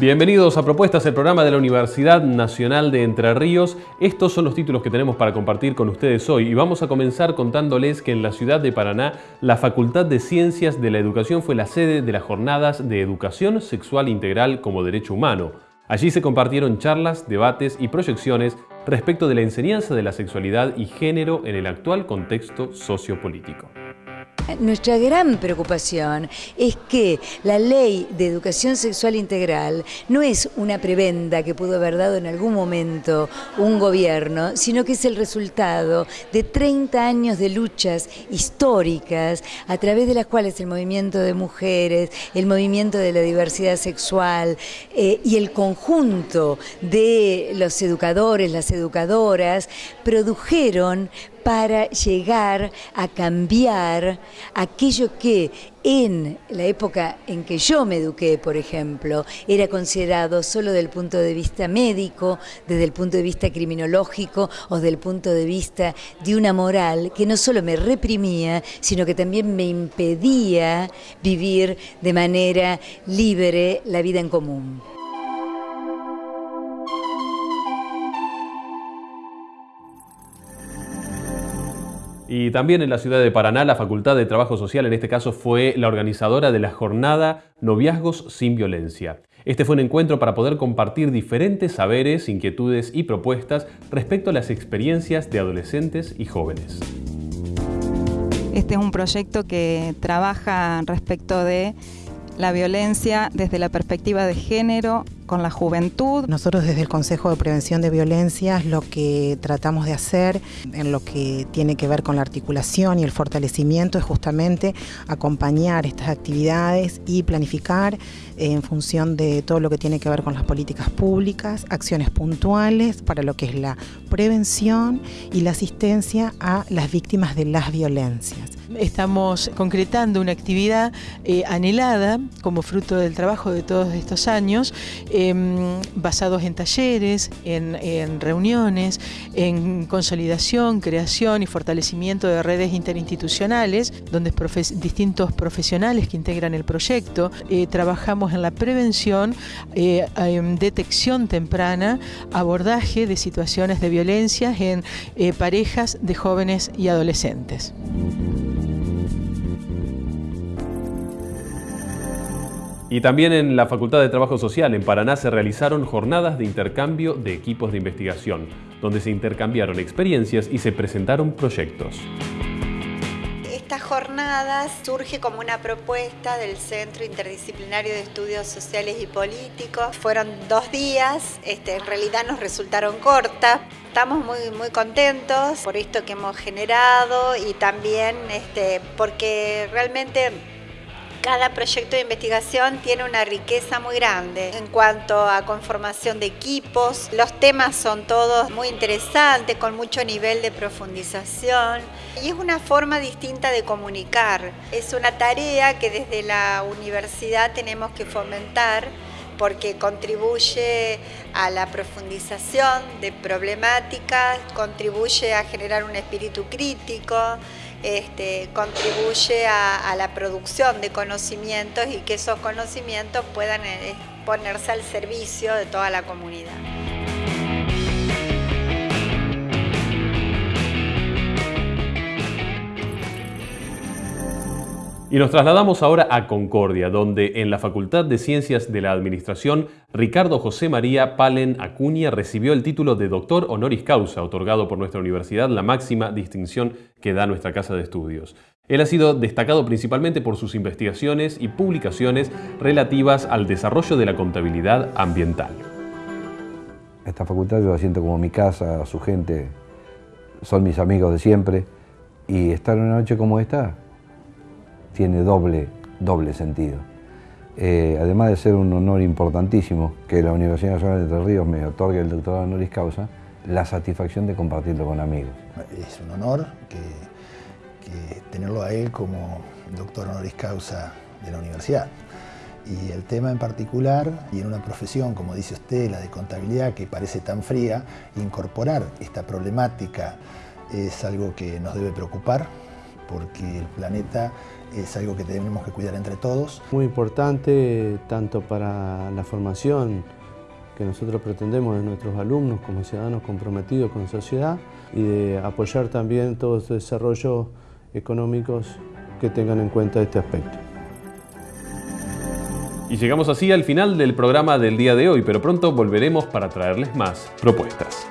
Bienvenidos a Propuestas, el programa de la Universidad Nacional de Entre Ríos. Estos son los títulos que tenemos para compartir con ustedes hoy y vamos a comenzar contándoles que en la ciudad de Paraná la Facultad de Ciencias de la Educación fue la sede de las jornadas de Educación Sexual Integral como Derecho Humano. Allí se compartieron charlas, debates y proyecciones respecto de la enseñanza de la sexualidad y género en el actual contexto sociopolítico. Nuestra gran preocupación es que la ley de educación sexual integral no es una prebenda que pudo haber dado en algún momento un gobierno, sino que es el resultado de 30 años de luchas históricas a través de las cuales el movimiento de mujeres, el movimiento de la diversidad sexual eh, y el conjunto de los educadores, las educadoras, produjeron para llegar a cambiar aquello que en la época en que yo me eduqué, por ejemplo, era considerado solo desde el punto de vista médico, desde el punto de vista criminológico o desde el punto de vista de una moral que no solo me reprimía, sino que también me impedía vivir de manera libre la vida en común. Y también en la ciudad de Paraná, la Facultad de Trabajo Social, en este caso, fue la organizadora de la jornada Noviazgos sin Violencia. Este fue un encuentro para poder compartir diferentes saberes, inquietudes y propuestas respecto a las experiencias de adolescentes y jóvenes. Este es un proyecto que trabaja respecto de la violencia desde la perspectiva de género con la juventud. Nosotros desde el Consejo de Prevención de Violencias lo que tratamos de hacer en lo que tiene que ver con la articulación y el fortalecimiento es justamente acompañar estas actividades y planificar en función de todo lo que tiene que ver con las políticas públicas, acciones puntuales para lo que es la prevención y la asistencia a las víctimas de las violencias. Estamos concretando una actividad eh, anhelada como fruto del trabajo de todos estos años, em, basados en talleres, en, reuniones, en consolidación, creación y fortalecimiento de redes interinstitucionales, donde distintos profesionales que integran el proyecto eh, trabajamos en la prevención, eh, en detección temprana, abordaje de situaciones de violencia en parejas de jóvenes y adolescentes. Y también en la Facultad de Trabajo Social en Paraná se realizaron jornadas de intercambio de equipos de investigación, donde se intercambiaron experiencias y se presentaron proyectos. Esta jornada surge como una propuesta del Centro Interdisciplinario de Estudios Sociales y Políticos. Fueron dos días, este, en realidad nos resultaron cortas. Estamos muy, muy contentos por esto que hemos generado y también este, porque realmente cada proyecto de investigación tiene una riqueza muy grande en cuanto a conformación de equipos. Los temas son todos muy interesantes, con mucho nivel de profundización. Y es una forma distinta de comunicar. Es una tarea que desde la universidad tenemos que fomentar porque contribuye a la profundización de problemáticas, contribuye a generar un espíritu crítico, este, contribuye a, la producción de conocimientos y que esos conocimientos puedan eh, ponerse al servicio de toda la comunidad. Y nos trasladamos ahora a Concordia, donde en la Facultad de Ciencias de la Administración, Ricardo José María Palen Acuña recibió el título de doctor honoris causa, otorgado por nuestra universidad, la máxima distinción que da nuestra casa de estudios. Él ha sido destacado principalmente por sus investigaciones y publicaciones relativas al desarrollo de la contabilidad ambiental. Esta facultad yo la siento como mi casa, su gente son mis amigos de siempre y estar una noche como esta tiene doble, doble sentido. Eh, además de ser un honor importantísimo que la Universidad Nacional de Entre Ríos me otorgue el doctorado honoris causa, la satisfacción de compartirlo con amigos. Es un honor que, tenerlo a él como doctor honoris causa de la universidad. Y el tema en particular, y en una profesión, como dice usted, la de contabilidad, que parece tan fría, incorporar esta problemática es algo que nos debe preocupar, porque el planeta es algo que tenemos que cuidar entre todos. Muy importante tanto para la formación que nosotros pretendemos de nuestros alumnos como ciudadanos comprometidos con la sociedad y de apoyar también todos los desarrollos económicos que tengan en cuenta este aspecto. Y llegamos así al final del programa del día de hoy, pero pronto volveremos para traerles más propuestas.